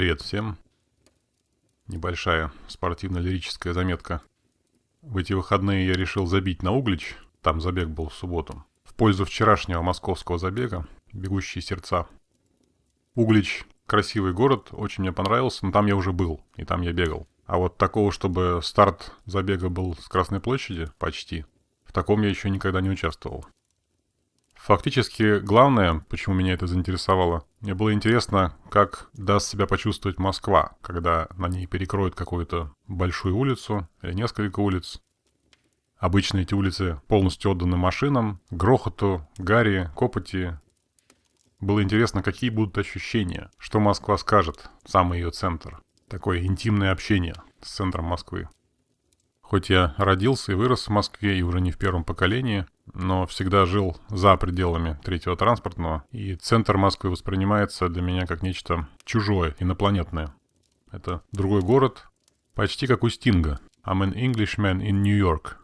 Привет всем. Небольшая спортивно-лирическая заметка. В эти выходные я решил забить на Углич, там забег был в субботу, в пользу вчерашнего московского забега «Бегущие сердца». Углич – красивый город, очень мне понравился, но там я уже был, и там я бегал. А вот такого, чтобы старт забега был с Красной площади, почти, в таком я еще никогда не участвовал. Фактически, главное, почему меня это заинтересовало, мне было интересно, как даст себя почувствовать Москва, когда на ней перекроют какую-то большую улицу или несколько улиц. Обычно эти улицы полностью отданы машинам, грохоту, гаре, копоти. Было интересно, какие будут ощущения, что Москва скажет, самый ее центр. Такое интимное общение с центром Москвы. Хоть я родился и вырос в Москве и уже не в первом поколении, но всегда жил за пределами третьего транспортного, и центр Москвы воспринимается для меня как нечто чужое, инопланетное. Это другой город, почти как у Стинга. I'm an Englishman in New York.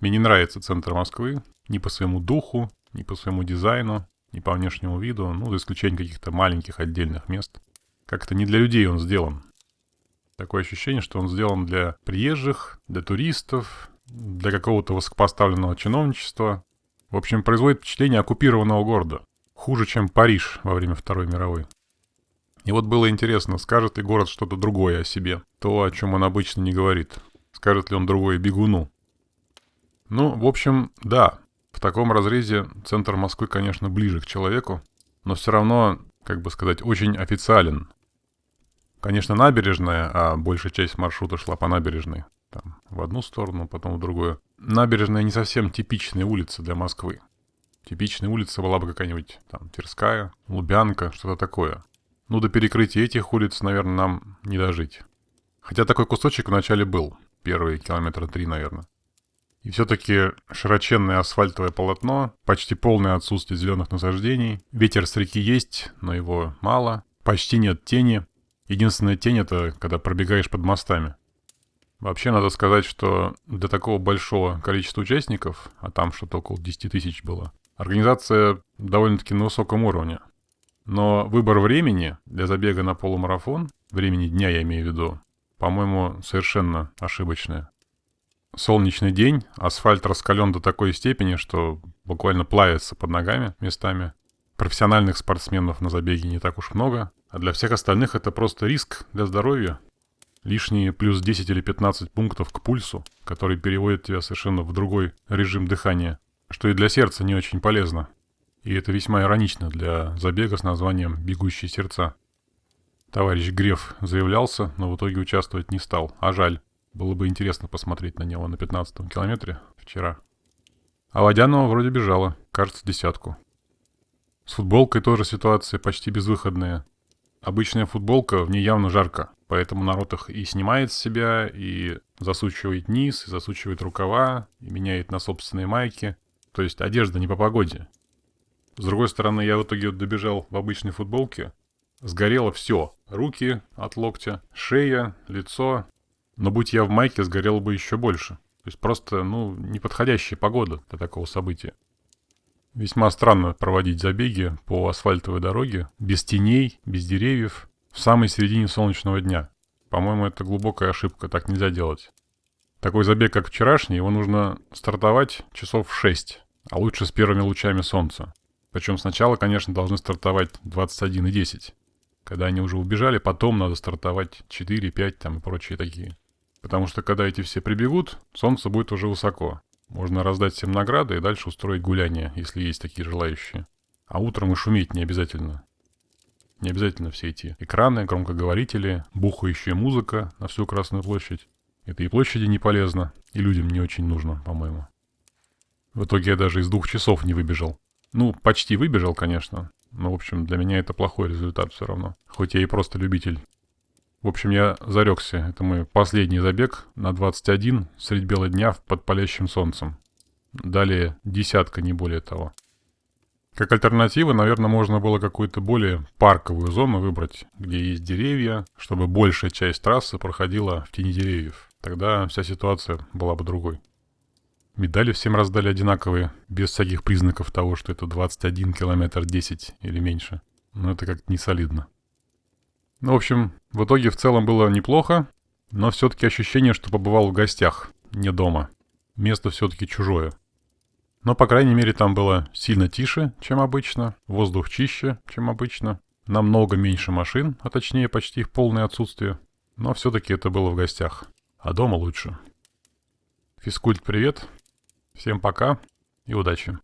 Мне не нравится центр Москвы ни по своему духу, ни по своему дизайну, ни по внешнему виду, ну, за исключением каких-то маленьких отдельных мест. Как-то не для людей он сделан. Такое ощущение, что он сделан для приезжих, для туристов, для какого-то высокопоставленного чиновничества. В общем, производит впечатление оккупированного города. Хуже, чем Париж во время Второй мировой. И вот было интересно, скажет ли город что-то другое о себе, то, о чем он обычно не говорит. Скажет ли он другое бегуну. Ну, в общем, да, в таком разрезе центр Москвы, конечно, ближе к человеку, но все равно, как бы сказать, очень официален. Конечно, набережная, а большая часть маршрута шла по набережной. Там, в одну сторону, потом в другую. Набережная не совсем типичная улица для Москвы. Типичная улица была бы какая-нибудь там Тверская, Лубянка, что-то такое. Ну, до перекрытия этих улиц, наверное, нам не дожить. Хотя такой кусочек вначале был. Первые километра три, наверное. И все-таки широченное асфальтовое полотно, почти полное отсутствие зеленых насаждений. Ветер с реки есть, но его мало. Почти нет тени. Единственная тень это когда пробегаешь под мостами. Вообще надо сказать, что для такого большого количества участников, а там что-то около 10 тысяч было, организация довольно-таки на высоком уровне. Но выбор времени для забега на полумарафон, времени дня я имею в виду, по-моему, совершенно ошибочное. Солнечный день, асфальт раскален до такой степени, что буквально плавится под ногами местами. Профессиональных спортсменов на забеге не так уж много, а для всех остальных это просто риск для здоровья. Лишние плюс 10 или 15 пунктов к пульсу, который переводит тебя совершенно в другой режим дыхания, что и для сердца не очень полезно. И это весьма иронично для забега с названием «Бегущие сердца». Товарищ Греф заявлялся, но в итоге участвовать не стал, а жаль. Было бы интересно посмотреть на него на 15 километре вчера. А Водянова вроде бежала, кажется, десятку. С футболкой тоже ситуация почти безвыходная. Обычная футболка, в ней явно жарко, поэтому народ их и снимает с себя, и засучивает низ, и засучивает рукава, и меняет на собственные майки. То есть одежда не по погоде. С другой стороны, я в итоге добежал в обычной футболке. Сгорело все. Руки от локтя, шея, лицо. Но будь я в майке, сгорело бы еще больше. То есть просто, ну, неподходящая погода для такого события. Весьма странно проводить забеги по асфальтовой дороге, без теней, без деревьев, в самой середине солнечного дня. По-моему, это глубокая ошибка, так нельзя делать. Такой забег, как вчерашний, его нужно стартовать часов в 6, а лучше с первыми лучами солнца. Причем сначала, конечно, должны стартовать 21 и 10. Когда они уже убежали, потом надо стартовать 4, 5 там и прочие такие. Потому что когда эти все прибегут, солнце будет уже высоко. Можно раздать всем награды и дальше устроить гуляние, если есть такие желающие. А утром и шуметь не обязательно. Не обязательно все эти экраны, громкоговорители, бухающая музыка на всю Красную площадь. Это и площади не полезно, и людям не очень нужно, по-моему. В итоге я даже из двух часов не выбежал. Ну, почти выбежал, конечно. Но, в общем, для меня это плохой результат все равно. Хоть я и просто любитель в общем, я зарекся. Это мой последний забег на 21 средь бела дня под палящим солнцем. Далее десятка, не более того. Как альтернатива, наверное, можно было какую-то более парковую зону выбрать, где есть деревья, чтобы большая часть трассы проходила в тени деревьев. Тогда вся ситуация была бы другой. Медали всем раздали одинаковые, без всяких признаков того, что это 21 километр 10 или меньше. Но это как-то не солидно. Ну, в общем, в итоге в целом было неплохо, но все-таки ощущение, что побывал в гостях, не дома. Место все-таки чужое. Но, по крайней мере, там было сильно тише, чем обычно, воздух чище, чем обычно, намного меньше машин, а точнее почти их полное отсутствие. Но все-таки это было в гостях. А дома лучше. Физкульт, привет. Всем пока и удачи.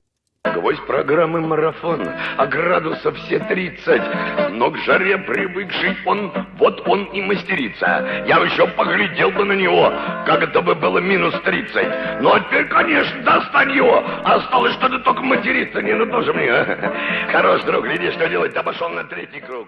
Гвоздь программы марафон, а градусов все 30. Но к жаре привыкший он, вот он и мастерится. Я еще поглядел бы на него, как это бы было минус 30. Ну а теперь, конечно, достань его. Осталось что-то только материться, не ну тоже мне. Хорош, друг, гляди, что делать, обошел на третий круг.